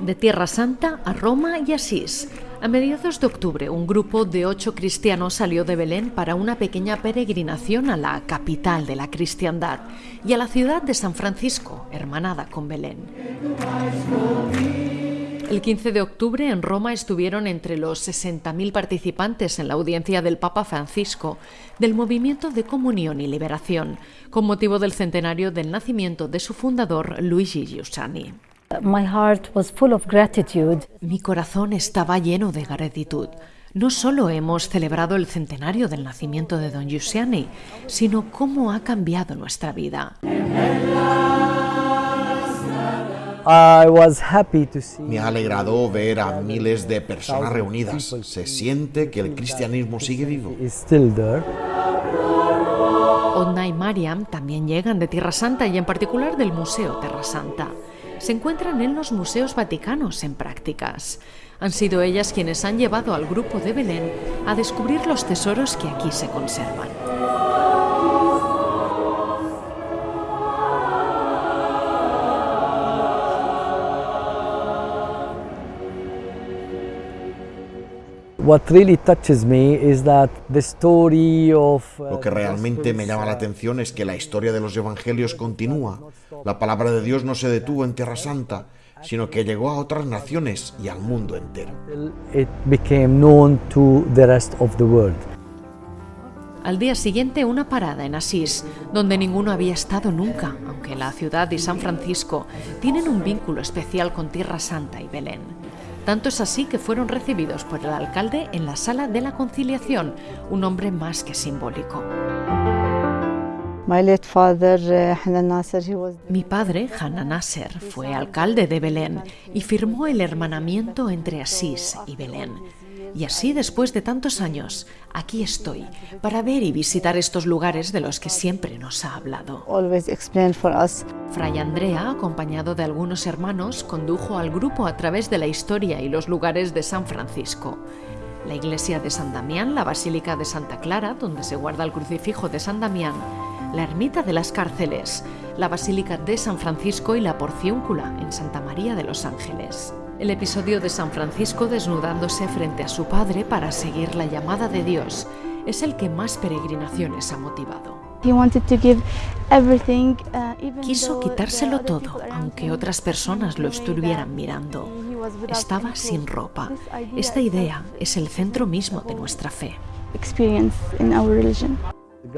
De Tierra Santa a Roma y Asís. A mediados de octubre, un grupo de ocho cristianos salió de Belén para una pequeña peregrinación a la capital de la cristiandad y a la ciudad de San Francisco, hermanada con Belén. El 15 de octubre en Roma estuvieron entre los 60.000 participantes en la audiencia del Papa Francisco del movimiento de comunión y liberación, con motivo del centenario del nacimiento de su fundador Luigi Giussani. Mi corazón estaba lleno de gratitud. No solo hemos celebrado el centenario del nacimiento de Don Giussani, sino cómo ha cambiado nuestra vida. Me ha alegrado ver a miles de personas reunidas. Se siente que el cristianismo sigue vivo. Onna y Mariam también llegan de Tierra Santa y en particular del Museo Terra Santa. Se encuentran en los museos vaticanos en prácticas. Han sido ellas quienes han llevado al grupo de Belén a descubrir los tesoros que aquí se conservan. Lo que realmente me llama la atención es que la historia de los evangelios continúa. La palabra de Dios no se detuvo en Tierra Santa, sino que llegó a otras naciones y al mundo entero. Al día siguiente una parada en Asís, donde ninguno había estado nunca, aunque la ciudad y San Francisco tienen un vínculo especial con Tierra Santa y Belén. Tanto es así que fueron recibidos por el alcalde en la sala de la conciliación, un hombre más que simbólico. Eh, Mi padre, Hanan Nasser, fue alcalde de Belén y firmó el hermanamiento entre Asís y Belén. Y así, después de tantos años, aquí estoy para ver y visitar estos lugares de los que siempre nos ha hablado. Fray Andrea, acompañado de algunos hermanos, condujo al grupo a través de la historia y los lugares de San Francisco. La iglesia de San Damián, la basílica de Santa Clara, donde se guarda el crucifijo de San Damián, la ermita de las cárceles, la basílica de San Francisco y la porciúncula en Santa María de los Ángeles el episodio de San Francisco desnudándose frente a su padre para seguir la llamada de Dios es el que más peregrinaciones ha motivado. Uh, Quiso quitárselo todo, aunque otras personas lo estuvieran mirando. Estaba sin ropa. Esta idea es el centro mismo de nuestra fe.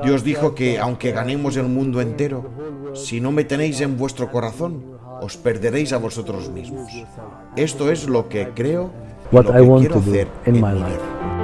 Dios dijo que aunque ganemos el mundo entero, si no me tenéis en vuestro corazón, os perderéis a vosotros mismos. Esto es lo que creo y lo que quiero hacer en mi vida.